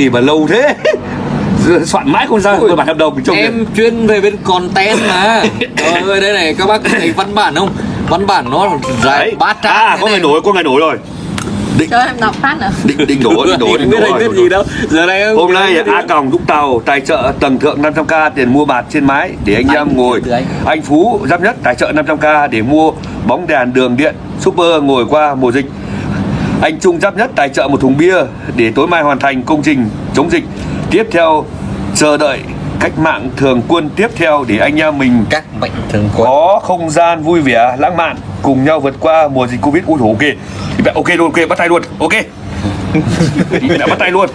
gì mà lâu thế soạn mãi không ra cơ bản hợp đồng trong em chuyên về bên content mà Trời ơi đây này các bác thấy văn bản không văn bản nó dài bát trang à có này. người nổi có người nổi rồi cho em đọc phát nữa định định đổ định đổ Em định biết đổ anh biết gì đâu giờ này Hôm nay A. Còng Vũng Tàu tài trợ tầng thượng 500k tiền mua bạt trên mái để anh em ngồi. anh. Anh Phú giáp nhất tài trợ 500k để mua bóng đèn đường điện super ngồi qua mùa dịch. Anh Trung giáp nhất tài trợ một thùng bia để tối mai hoàn thành công trình chống dịch. Tiếp theo chờ đợi cách mạng thường quân tiếp theo để anh em mình các mạnh thường quân. có không gian vui vẻ lãng mạn cùng nhau vượt qua mùa dịch covid. Ui ok. Thì ok luôn ok bắt tay luôn ok. Đã bắt tay luôn.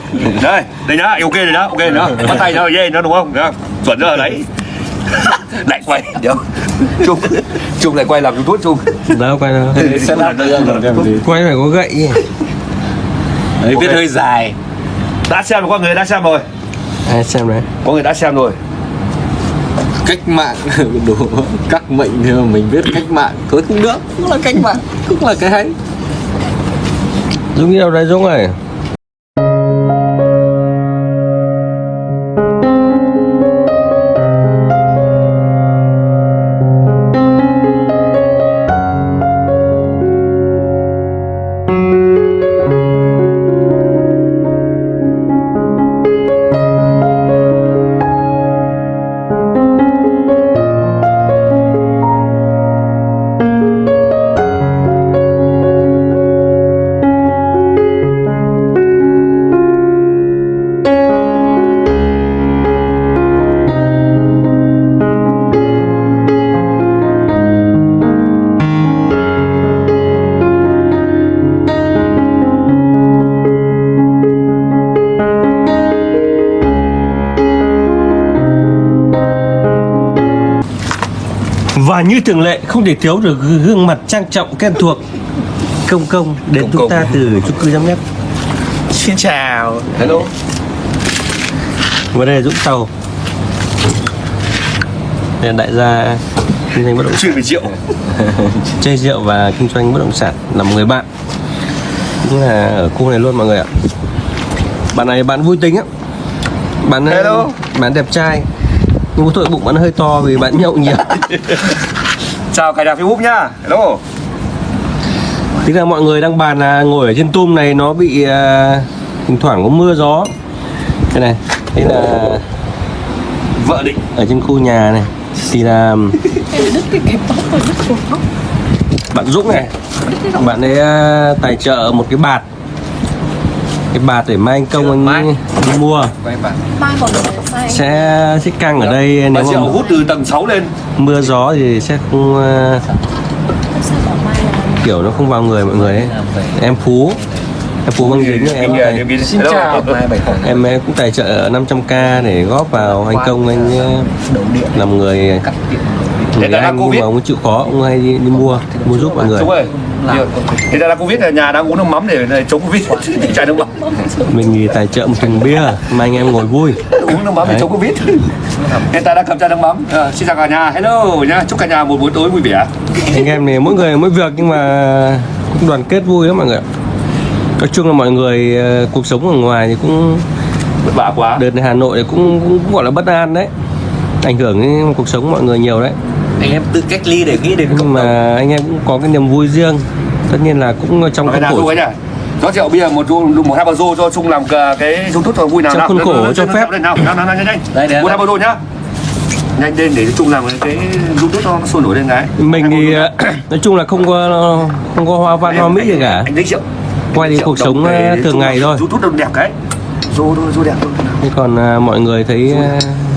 Đây đây nhá ok rồi nhá ok nhá. Bắt tay nhá yeah nó đúng không? chuẩn rồi đấy lại quay. ดี๋ trung trung lại quay làm youtube trung đâu quay đâu sẽ làm quay phải có gậy Đấy, viết hơi dài. Đã xem rồi có người đã xem rồi. Ai xem đấy có người đã xem rồi. Cách mạng. Đủ các mệnh thì mà mình viết cách mạng. Thôi cũng được cũng là cách mạng cũng là cái hay. Dũng đi đâu đấy dũng ơi và như thường lệ không thể thiếu được gương mặt trang trọng quen thuộc. Công công đến Công chúng công. ta từ chung cư giám nhất xin chào. Hello. Và đây là dũng tàu. Đây là đại gia kinh doanh bất động sản. chuyên về rượu. Chơi rượu và kinh doanh bất động sản là một người bạn. Cũng là ở khu này luôn mọi người ạ. Bạn này bạn vui tính á. Bạn Hello. bạn đẹp trai có tội bụng bạn hơi to vì bạn nhậu nhiều. Chào cài đặt facebook nhá. Hello. Tức là mọi người đang bàn là ngồi ở trên tum này nó bị à, thỉnh thoảng có mưa gió. Đây này, đây là vợ định. ở trên khu nhà này. Thì là rồi bạn Dũng này Bạn ấy à, tài trợ một cái bạt. Cái bạt để mai anh công anh Mai. đi mua. Mai còn Sẽ sẽ căng ở đây Bà nếu mà hút từ tầng 6 lên. mưa gió thì sẽ không là kiểu nó không vào người mọi người ấy. Em Phú Em Phú băng dính em, em, em, em, xin chào. em cũng tài trợ 500k để góp vào anh công anh đầu điện. làm người người là anh nhưng Covid. mà ông chịu khó ông hay đi, đi mua mua giúp mọi người. Đúng rồi Thì là Covid là nhà đang uống nước mắm để, để chống Covid. Chạy nước mắm mình thì tài trợ một thùng bia mà anh em ngồi vui. Uống nước mắm để chống Covid. Hiện tại đang cầm chai nước mắm. Ờ, Xin chào cả nhà, hello nhá. Chúc cả nhà một buổi tối vui vẻ. Anh em này mỗi người mỗi việc nhưng mà cũng đoàn kết vui lắm mọi người ạ. nói chung là mọi người ờ, cuộc sống ở ngoài thì cũng Vất vả quá. đợt này Hà Nội thì cũng, cũng, cũng gọi là bất an đấy. Ảnh hưởng đến cuộc sống mọi người nhiều đấy anh em tự cách ly để nghĩ đến nhưng cộng đồng. mà anh em cũng có cái niềm vui riêng. Tất nhiên là cũng trong nào khổ Rót rượu bia một một hai bao rô cho Trung làm cái youtube cho vui nào Trong khuôn khổ cho phép. lên, nào nào nào nhanh nhanh. Đây, đây, một hai bao rô nhá. Nhanh lên để Trung làm cái youtube cho nó sôi nổi lên cái. Mình thì ờ, nói chung là không có không có hoa văn hoa mỹ gì cả. anh lấy rượu. Quay đi cuộc sống ờ, thường ngày thôi. youtube đâu đẹp cái. Rô thôi rô đẹp thôi. Thế còn à, mọi người thấy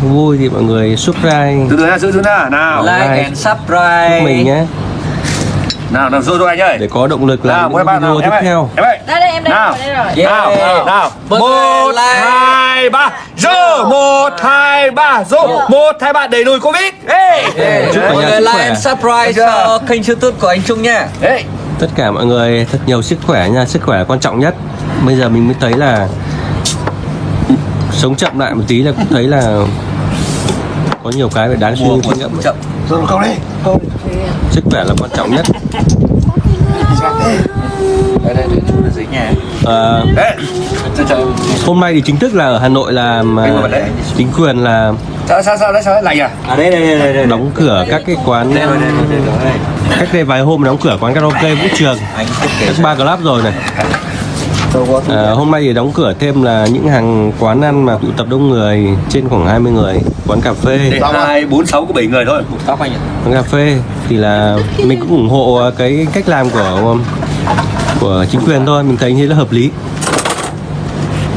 vui thì mọi người subscribe. Từ từ nha giữ giữ nha. Nào. Like like. and subscribe. Giúp mình nhé. Nào nào rô rô anh ơi. Để có động lực nào làm một những nào video em tiếp ơi. theo. em ơi. Đây đây em đây Nào. rồi đây rồi. Yeah. nào. Nào một hai ba. Rô một hai ba. Rô một hai ba. Đẩy lùi covid. Ê Chúc mọi người like and subscribe cho kênh youtube của anh Trung nha. Ê tất cả mọi người thật nhiều sức khỏe nha. Sức khỏe là quan trọng nhất. Bây giờ mình mới thấy là sống chậm lại một tí là cũng thấy là có nhiều cái phải đáng suy nghĩ chậm. Rồi không đi. Không. Sức khỏe là quan trọng nhất. Đây đây đây trời hôm nay thì chính thức là ở Hà Nội là chính quyền là sao sao sao đấy sao đấy lạnh à À đây đây đây đây đây. đóng cửa các cái quán Đây đây đây đây đây. cách đây vài hôm đóng cửa quán karaoke vũ trường. Các bar club rồi này. À, hôm nay thì đóng cửa thêm là những hàng quán ăn mà tụ tập đông người trên khoảng 20 người quán cà phê. Hai bốn sáu có bảy người thôi. Tóc anh ạ. quán cà phê thì là mình cũng ủng hộ cái cách làm của của chính quyền thôi mình thấy như là hợp lý.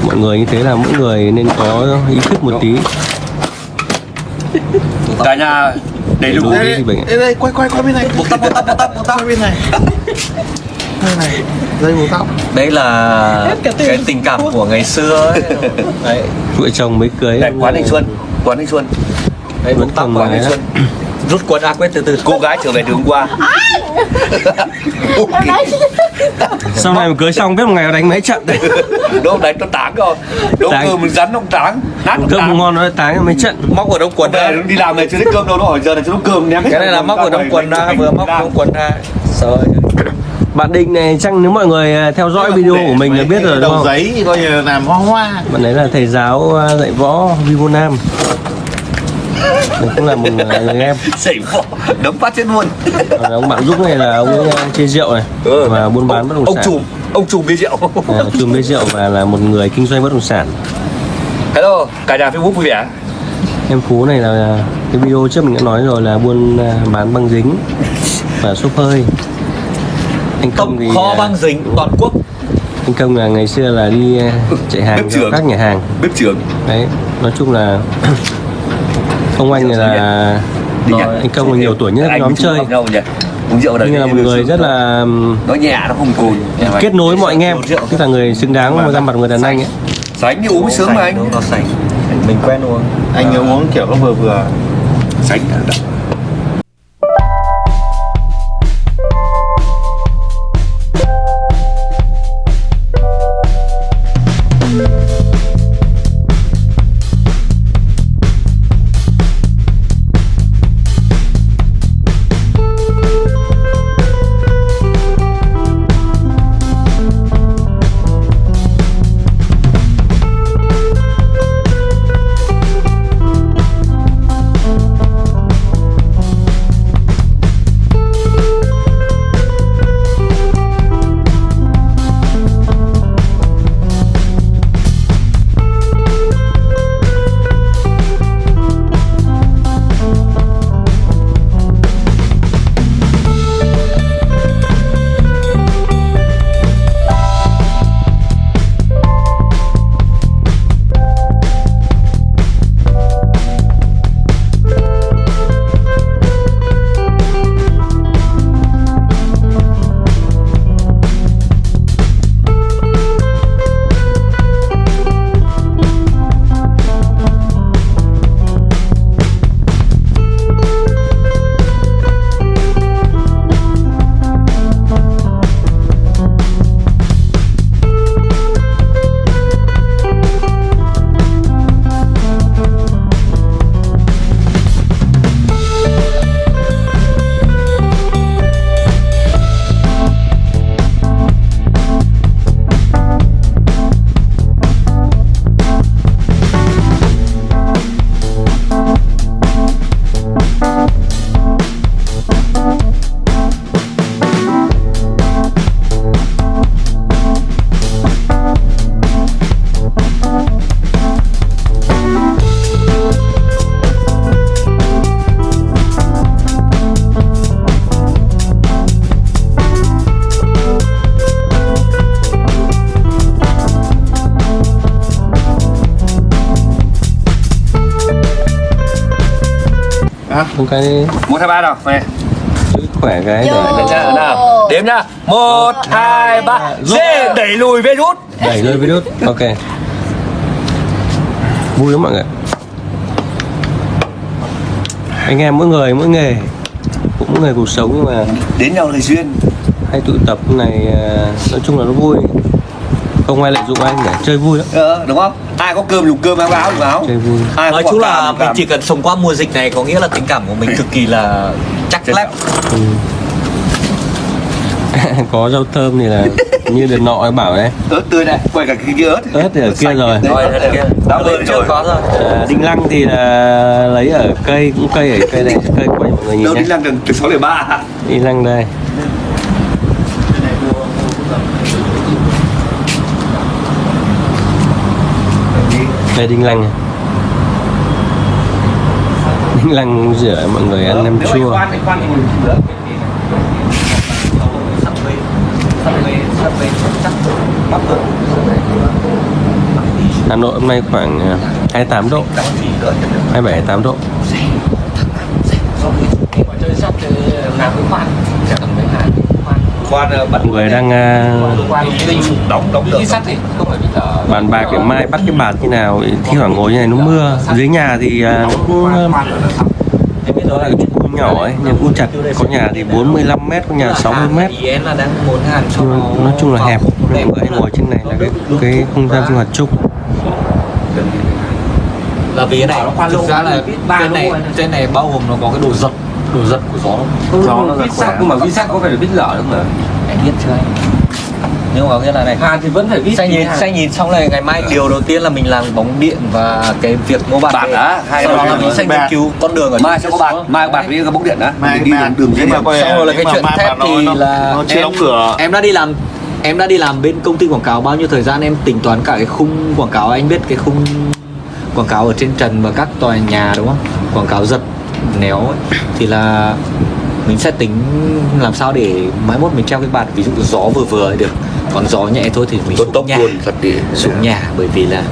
Mọi người như thế là mỗi người nên có ý thức một tí. Cả nhà đầy đủ. Đủ cái gì bệnh đây đây quay quay quay bên này. Buộc tóc buộc tóc buộc tóc buộc tóc. bên này đây này dây buộc tóc. Đây là cái tình cảm của ngày xưa ấy. Đấy. vợ chồng mới cưới. Này, quán anh Xuân quán anh Xuân. Đây Vẫn buộc tóc quán anh đấy. Xuân. Rút quần áo quét từ từ. cô gái trở về từ hôm qua sau này mà cưới xong biết một ngày nó đánh mấy trận đấy. Đúng đấy nó táng rồi đúng Táng. cơm mình rắn nó táng. Nát cơm táng. ngon nó táng mấy trận. Móc ở đông quần ra. đi làm này chưa thấy cơm đâu nó hỏi giờ này chưa có cơm ném Cái này là móc ở đông quần ra vừa móc đông quần ra. Rồi. Bạn định này chắc nếu mọi người à, theo dõi video của mình là biết rồi đúng không? giấy coi như là làm hoa hoa. Bạn ấy là thầy giáo à, dạy võ Vivo Nam. Cũng là một à, người em. Sẩy vỏ đấm phát chết luôn. Ông bạn giúp này là ông à, chơi rượu này và buôn bán bất động ông sản. chùm ông chùm bia rượu. À, chùm bia rượu và là một người kinh doanh bất động sản. Hello cả nhà facebook vui vẻ. Em phú này là cái video trước mình đã nói rồi là buôn à, bán băng dính và xốp hơi anh công thì Kho à, băng dính toàn quốc. anh công là ngày xưa là đi à, chạy hàng Bếp trưởng. các nhà hàng. Bếp trưởng. Đấy nói chung là ông anh này là nhá. anh Công là nhiều tuổi nhất Anh nhóm chơi. uống rượu ở nhưng là một người rất là nó nhẹ nó không cồn kết nối mọi anh em. tức là người xứng đáng với ra mặt người đàn anh ấy. Sánh như uống sướng mà anh. Nó sánh. Mình quen uống. anh nhớ uống kiểu nó vừa vừa. Sánh một cái một hai ba nào này sức khỏe cái Yo. để nhá, nào. Đếm nhá một hai ba. dê đẩy lùi rút đẩy lên virus. Ok. Vui lắm mọi người. Anh em mỗi người mỗi nghề. Cũng mỗi người cuộc sống nhưng mà đến nhau lời duyên. hay tụ tập này à, nói chung là nó vui. Không ai lợi dụng anh để chơi vui lắm. Ờ, đúng không ai có cơm dùng cơm có áo dùng áo. Ai Nói có chung là mình chỉ cần sống qua mùa dịch này có nghĩa là tình cảm của mình cực kỳ là chắc lép. ừ. có rau thơm thì là như đợt nọ em bảo đấy. Ớt tươi này quay cả cái kia ớt. Ớt thì ở kia rồi. đã lên rồi. à, đinh lăng thì là lấy ở cây cũng cây ở cây này cây của mọi người nhìn đâu đi nhé lăng gần từ sáu ba. Đinh lăng đây đây đinh lăng đinh lăng rửa mọi người ăn nem chua. Hà Nội hôm nay khoảng à, 28 độ. 27 28 độ khoan ờ, bắt mọi người đang đóng đóng được. Bàn bạc để mai bắt cái bạt như nào thi thoảng ngồi như này nó mưa. Dưới nhà thì à, nó cũng em biết đó là cái cư nhỏ ấy nhưng cũng chặt có nhà thì 45 mét có nhà 60 mét. Nói chung là hẹp mọi người hay ngồi trên này là cái cái không gian sinh hoạt chung. Là vì cái này thực ra là trên này trên này bao gồm nó có cái đồ giật đồ giật của gió. Gió nó giật khỏe nhưng mà vi sắt có phải là vít lở không hả? anh biết chưa anh? Nhưng mà nghĩa là này. Hàn thì vẫn phải vít Xanh nhìn, xanh nhìn xong này ngày mai điều đầu tiên là mình làm bóng điện và cái việc mua bạc Bạc hai sau đó cái là mình sẽ nghiên cứu con đường ở mai sẽ có bạc. mai có bạc với cái bóng điện đó Mai- đi đường đường nhưng dây mà xong rồi là cái chuyện thép thì là em, đóng cửa. em đã đi làm em đã đi làm bên công ty quảng cáo bao nhiêu thời gian? Em tính toán cả cái khung quảng cáo. Anh biết cái khung quảng cáo ở trên trần và các tòa nhà đúng không? Quảng cáo giật néo ấy, thì là mình sẽ tính làm sao để mai mốt mình treo cái bạt ví dụ gió vừa vừa ấy được. Còn gió nhẹ thôi thì mình tốt xuống tốc nhà. luôn thật đi. Xuống nhà bởi vì là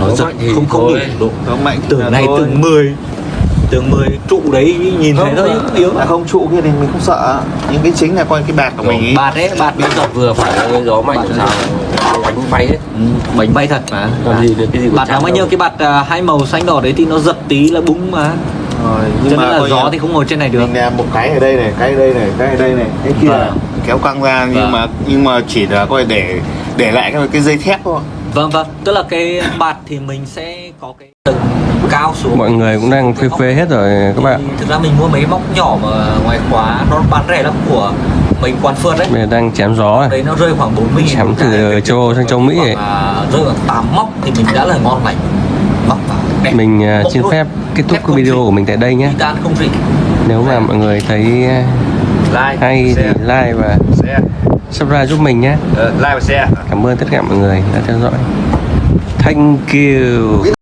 nó Gió giật không không đủ độ. Gió mạnh tường là này tường 10 tường 10 trụ đấy nhìn thấy thôi Không, yếu là không trụ kia thì mình không sợ. Nhưng cái chính là coi cái bạc của mình ý. bạt đấy bạt nó giật vừa phải. Gió mạnh Bạt sao? bánh bay ấy. Ừ, bánh bay thật mà. Còn gì được, cái gì của bạt Trang bao nhiêu? Cái bạt à, hai màu xanh đỏ đấy thì nó giật tí là búng mà rồi cho nhưng nên mà là gió thì không ngồi trên này được. mình làm một cái ở đây này cái ở đây này cái ở đây này cái kia. Vâng. kéo căng ra nhưng Vâng. mà nhưng mà chỉ là coi để để lại cái, cái dây thép thôi. Vâng vâng. Tức là cái bạt thì mình sẽ có cái tầng cao xuống. Mọi người cũng đang phê phê hết rồi các bạn. Thực ra mình mua mấy móc nhỏ mà ngoài khóa nó bán rẻ lắm của mình quan phượt đấy. Giờ đang chém gió này. Đấy nó rơi khoảng 40 nghìn Chém từ châu Âu sang châu Mỹ ấy. À, rơi khoảng 8 móc thì mình đã là ngon lành. Móc vào mình à, xin phép kết thúc cái video của mình tại đây nhé. Nếu mà mọi người thấy à, like hay thì like và subscribe giúp mình nhé. Ờ, like và share. Cảm ơn tất cả mọi người đã theo dõi. Thank you